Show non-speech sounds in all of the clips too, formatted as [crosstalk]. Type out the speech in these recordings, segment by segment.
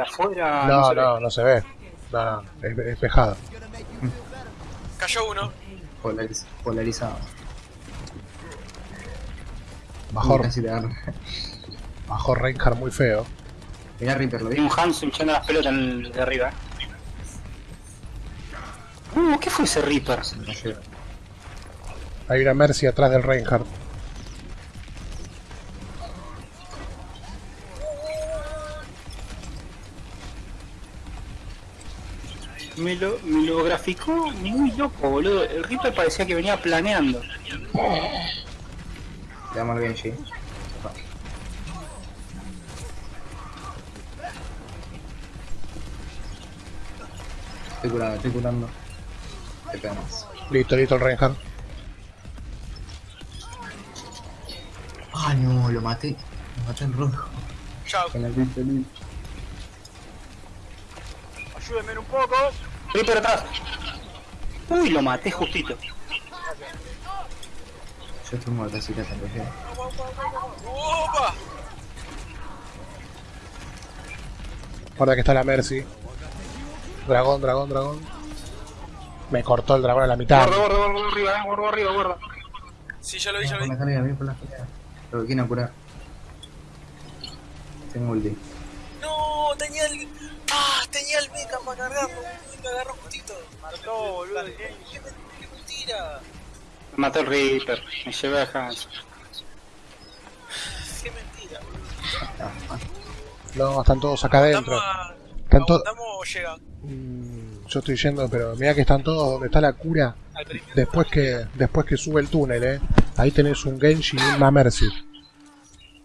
Afuera. No, no, no se ve. No, no, es es. Cayó uno. Polariz- polarizado. Bajó, bajó Reinhardt muy feo. Mirá Reaper, lo Vi un Hanzo hinchando las pelotas en el de arriba. Uh, ¿qué fue ese Reaper? Hay una Mercy atrás del Reinhardt. Me lo, me lo graficó muy loco, boludo. El Reaper parecía que venía planeando. Le damos al Genji. Estoy curando, estoy curando. Te pegamos. Listo, listo el Reinhardt. Ah, no, lo maté. Lo maté en rojo. Chao. Con el Reaper. Ayúdenme un poco. Reaper atrás. Uy, lo maté justito. Yo estoy muerto, así que te enrojé. ¡Opa! Guarda que está la Mercy. Dragón, dragón, dragón. Me cortó el dragón a la mitad. Guarda, guarda, guarda arriba, eh, guarda arriba, guarda. Sí, ya lo vi, ya Por lo la vi. escalera, por la escalera. Lo que quieren curar. Tengo ulti. No, tenía el. Tenía el mecha para cargarlo. Me agarró justito. Mató, boludo. ¿Qué? Me mató el Reaper. Me llevé a Hanzo. Qué mentira. No, están todos acá adentro. Estamos. Están todos. ¿Aguantamos o llega? Mm, Yo estoy yendo, pero mira que están todos donde está la cura. Después que después que sube el túnel, eh. Ahí tenés un Genji y una Mercy.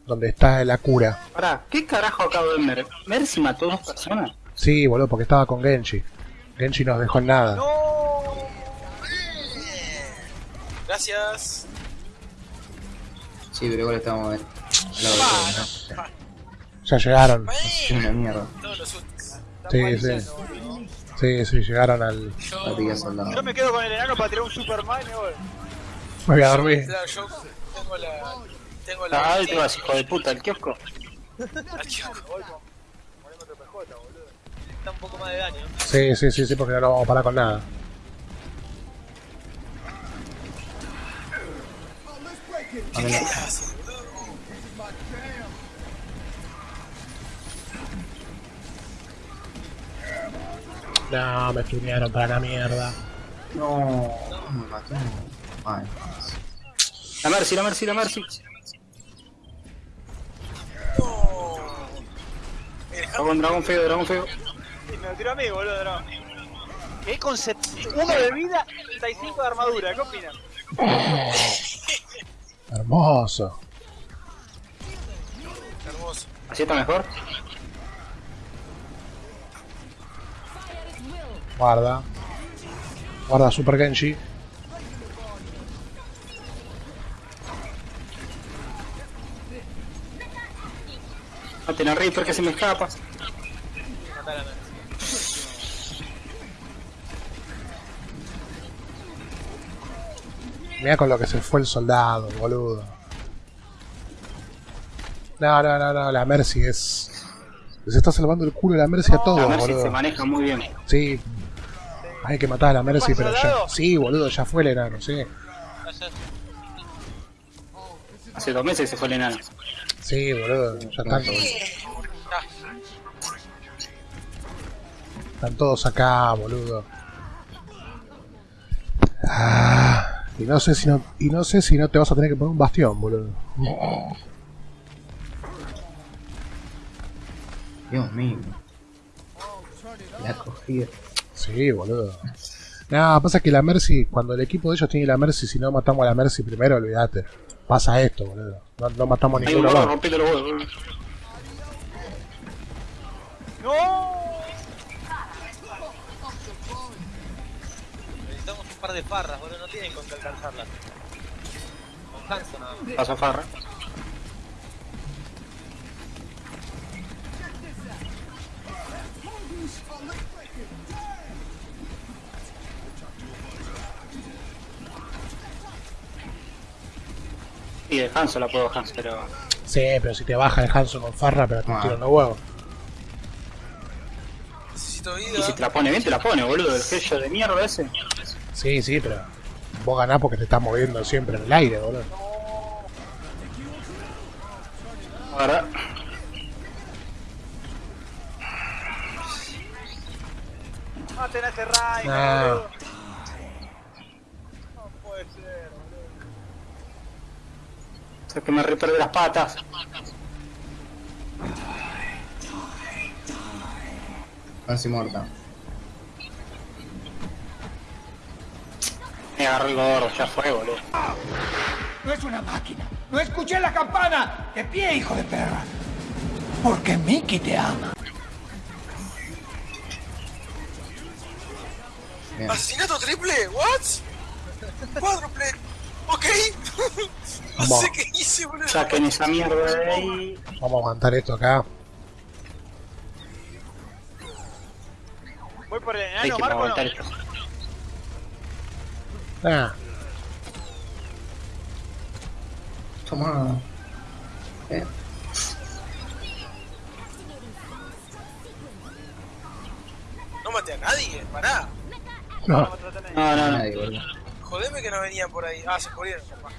Donde está la cura. Pará, ¿qué carajo acabo de ver? ¿Mercy mató a dos personas? Sí, boludo, porque estaba con Genji. Genji nos dejó en nada. ¡No! Gracias. Sí, pero igual estamos en. Al lado de todo, ¿no? Ya llegaron. Es una mierda. Todos los. Sí, sí. Sí, sí, llegaron al. La soldado. Yo me quedo con el enano para tirar un Superman y me voy. Me voy a dormir. Claro, yo tengo la. Tengo la. Ah, ahí te vas, hijo de puta, el kiosco. al kiosco. Voy con. Otro PJ, boludo. Está un poco más de daño. Sí, sí, sí, sí, porque no lo vamos a parar con nada. ¿Qué haces, boludo? No, me stunearon para la mierda. No, me mató. Ay, La Mercy, la Mercy, la Mercy. No. El Está con dragón feo, dragón feo. Y me lo tiró a mí, boludo, no. ¿Qué con set- uno de vida y 35 de armadura? ¿Qué opinan? [laughs] Hermoso. hermoso. ¿Así está mejor? Guarda. Guarda Super Genji. Maten a Reaper que se me escapa. Matar a Nancy. Mira con lo que se fue el soldado, boludo. No, no, no, no, la Mercy es. Se está salvando el culo de la Mercy a La todos, Mercy se maneja muy bien. Sí. Hay que matar a la Mercy, ¿Pasa pero ya. Sí, boludo, ya fue el enano, sí. Hace dos meses que se fue el enano. Sí, boludo, ya están. Están todos acá, boludo. Ah, y no sé si no, y no sé si no te vas a tener que poner un bastión, boludo. Dios mío. La cogí. Sí, boludo. No, pasa que la Mercy, cuando el equipo de ellos tiene la Mercy, si no matamos a la Mercy primero, olvídate. Pasa esto, boludo. No, no matamos a ninguno más. rompiendo los huevos. ¡No! Par de farras, boludo. No tienen con qué alcanzarlas. Con Hanson nada más. Paso farra. Y de Hanzo la puedo Hans, pero Sí, pero si te baja el Hanson con Farra, pero te Ah. tiran los huevos. poquito de Y vida. si te la pone bien, te la pone, boludo. El sello de mierda ese. Sí, sí, pero vos ganás porque te estás moviendo siempre en el aire, boludo. Verdad. Maten a ese Ray. No puede ser, boludo. O sea, que me reperde las patas. Casi muerta. Me agarró el gordo, ya fue, boludo. No es una máquina. No escuché la campana. De pie, hijo de perra. Porque Mickey te ama. Bien. ¿Asesinato triple? ¿What? Cuádruple. Ok. [laughs] no Vamos. sé qué hice, boludo. Saquen esa mierda de ahí. Vamos a aguantar esto acá. Voy por el Hay enano, Marco. No. Ah, Toma. Eh, No maté a nadie, pará. no. No, no, no. nadie, boludo. Jodeme que no venían por ahí. Ah, se murieron, capaz.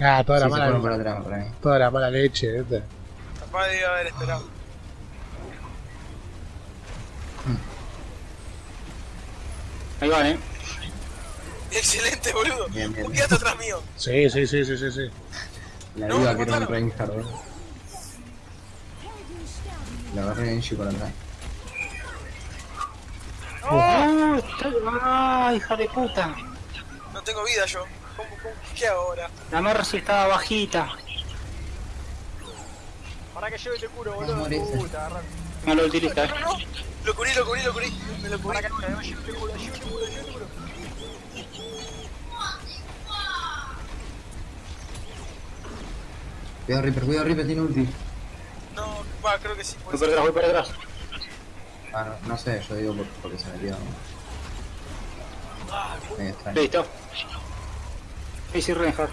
Ah, toda la Sí, se fueron por mala, atrás, por ahí. toda la mala leche, ¿viste? Capaz debía haber esperado. Ahí van, eh. Excelente, boludo. Bien, bien. ¿Por qué atrás mío? Sí, sí, sí, sí, sí, sí. La No, me que era un. Reinhardt, boludo. La agarré Genji por atrás. ¡Oh! ¡Ah, hija de puta! No tengo vida yo. ¿Cómo, cómo, ¿Qué hago ahora? La Mercy estaba bajita. Para que yo te curo, boludo. Puta. No lo utiliza, eh. No, no. Lo cubrí, lo cubrí, lo cubrí. Me lo cubrí. Cuidado Reaper, cuidado Reaper, tiene ulti. No, va, creo que sí. Voy para atrás, voy para atrás. Ah, no, no sé, yo digo por- porque se metió. Extraño. Listo. Easy Reinhardt.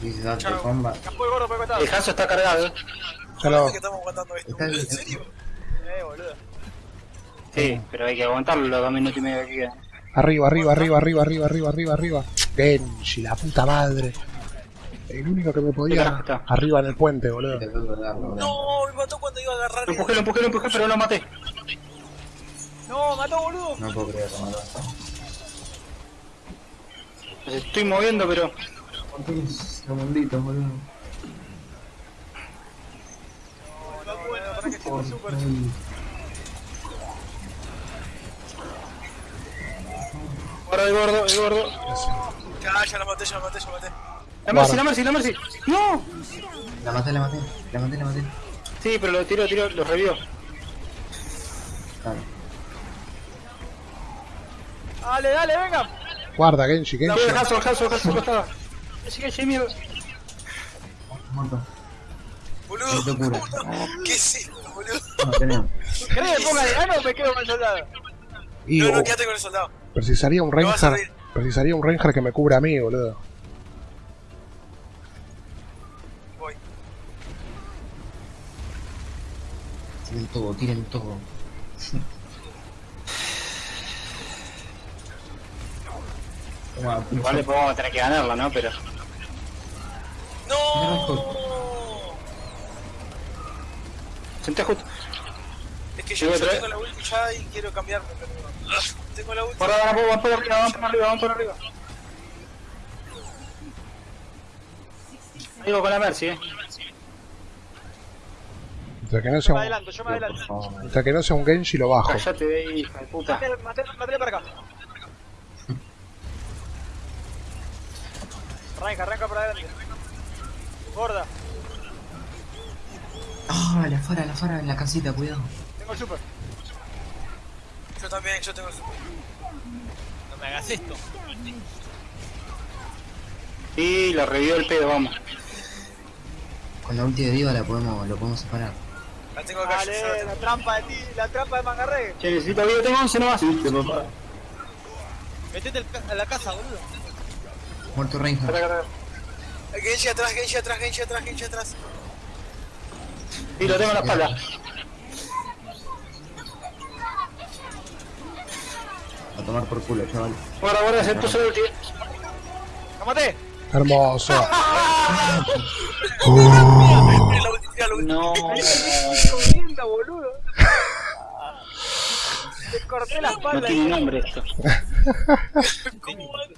Dice Dante. Combat. El Hanzo está cargado, eh. Ya lo, estamos aguantando esto. ¿En serio? Eh, boludo. Sí, pero hay que aguantarlo los dos minutos y medio que quedan. arriba, arriba, arriba, arriba, arriba, arriba, arriba, arriba. Genji, la puta madre. El único que me podía. Arriba en el puente, boludo. No, me mató cuando iba a agarrar. Lo empujé, lo empujé, lo empujé, pero no lo maté. No, mató, boludo. No puedo creer que mató. Los estoy moviendo, pero. ¿Cuántos segunditos, boludo? No, no, súper. Ay, Guarda el gordo, el gordo. Ya, ya la maté, ya la maté, ya la maté. La Mercy, la Mercy, la Mercy. ¡No! La maté, la maté, la maté, la maté. Sí, pero lo tiró, tiró, lo revió. Dale. Dale, dale, venga. Guarda, Genji, Genji. Hanzo, costado. Así que mierda. Muerto. Boludo, Qué locura. ¿cómo no? ¿Qué es esto, boludo? No, tenemos. ¿Querés que ponga enano o me quedo con el soldado? Y No, no, oh, quédate con el soldado. precisaría un Reinhardt. Precisaría un Reinhardt que me cubra a mí, boludo. Voy. Tiren todo, tiren todo. Igual después vamos a tener que ganarla, ¿no? Pero. ¡No! Senté justo. Es que yo, yo tengo la ulti ya y quiero cambiarme, pero... Tengo la ulti. Por ahora, vamos, vamos por arriba, vamos por arriba, vamos por arriba. Digo con la Mercy, eh. Mientras que no Yo sea me un, adelanto, yo me adelanto. favor. mientras que no sea un Genji, lo bajo. Callate de ahí, hija de puta. Maté, maté para acá. [laughs] Arranca, arranca para adelante. Gorda, Ah, la fara, la fara en la casita, cuidado. tengo el super. Yo también, yo tengo el super. No me hagas esto. Sí, lo revivió el pedo, vamos. Con la ulti de Diva la podemos, lo podemos separar. La tengo acá, yo Dale, la la trampa de ti, la trampa de mangarre. Che, necesito vida, tengo 11 nomás. papá. Metete a la casa, boludo. Muerto Reinhardt. Genji atrás, Genji atrás, Genji atrás, Genji atrás. Y lo tengo en la espalda. A tomar por culo, chaval. Ahora guarda ese entonces el ulti. ¡Cámate! Hermoso. [laughs] No. La espalda. No tiene nombre esto. [laughs] ¿Cómo boludo?